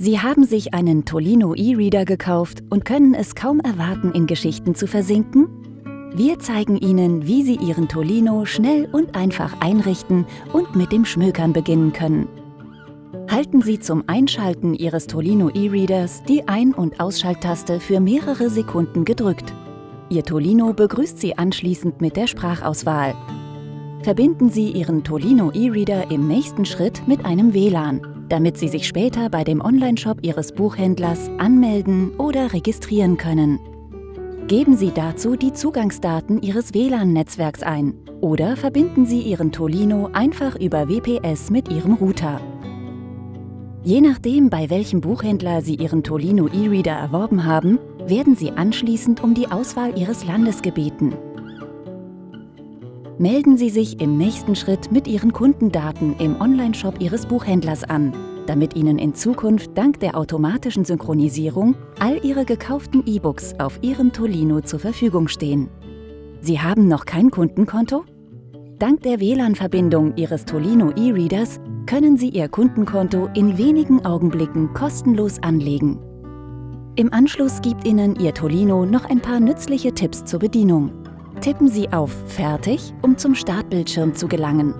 Sie haben sich einen Tolino E-Reader gekauft und können es kaum erwarten, in Geschichten zu versinken? Wir zeigen Ihnen, wie Sie Ihren Tolino schnell und einfach einrichten und mit dem Schmökern beginnen können. Halten Sie zum Einschalten Ihres Tolino E-Readers die Ein- und Ausschalttaste für mehrere Sekunden gedrückt. Ihr Tolino begrüßt Sie anschließend mit der Sprachauswahl. Verbinden Sie Ihren Tolino E-Reader im nächsten Schritt mit einem WLAN damit Sie sich später bei dem Onlineshop Ihres Buchhändlers anmelden oder registrieren können. Geben Sie dazu die Zugangsdaten Ihres WLAN-Netzwerks ein oder verbinden Sie Ihren Tolino einfach über WPS mit Ihrem Router. Je nachdem, bei welchem Buchhändler Sie Ihren Tolino E-Reader erworben haben, werden Sie anschließend um die Auswahl Ihres Landes gebeten. Melden Sie sich im nächsten Schritt mit Ihren Kundendaten im Onlineshop Ihres Buchhändlers an, damit Ihnen in Zukunft dank der automatischen Synchronisierung all Ihre gekauften E-Books auf Ihrem Tolino zur Verfügung stehen. Sie haben noch kein Kundenkonto? Dank der WLAN-Verbindung Ihres Tolino E-Readers können Sie Ihr Kundenkonto in wenigen Augenblicken kostenlos anlegen. Im Anschluss gibt Ihnen Ihr Tolino noch ein paar nützliche Tipps zur Bedienung. Tippen Sie auf Fertig, um zum Startbildschirm zu gelangen.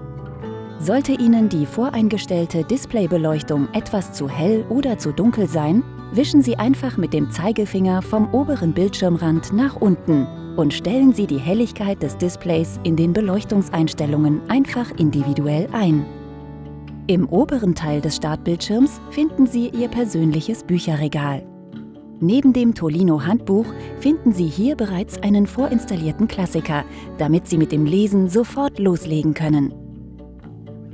Sollte Ihnen die voreingestellte Displaybeleuchtung etwas zu hell oder zu dunkel sein, wischen Sie einfach mit dem Zeigefinger vom oberen Bildschirmrand nach unten und stellen Sie die Helligkeit des Displays in den Beleuchtungseinstellungen einfach individuell ein. Im oberen Teil des Startbildschirms finden Sie Ihr persönliches Bücherregal. Neben dem Tolino Handbuch finden Sie hier bereits einen vorinstallierten Klassiker, damit Sie mit dem Lesen sofort loslegen können.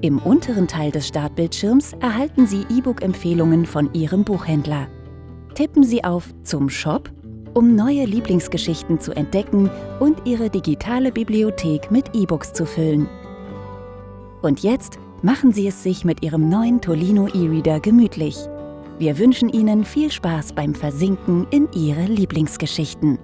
Im unteren Teil des Startbildschirms erhalten Sie E-Book-Empfehlungen von Ihrem Buchhändler. Tippen Sie auf Zum Shop, um neue Lieblingsgeschichten zu entdecken und Ihre digitale Bibliothek mit E-Books zu füllen. Und jetzt machen Sie es sich mit Ihrem neuen Tolino E-Reader gemütlich. Wir wünschen Ihnen viel Spaß beim Versinken in Ihre Lieblingsgeschichten.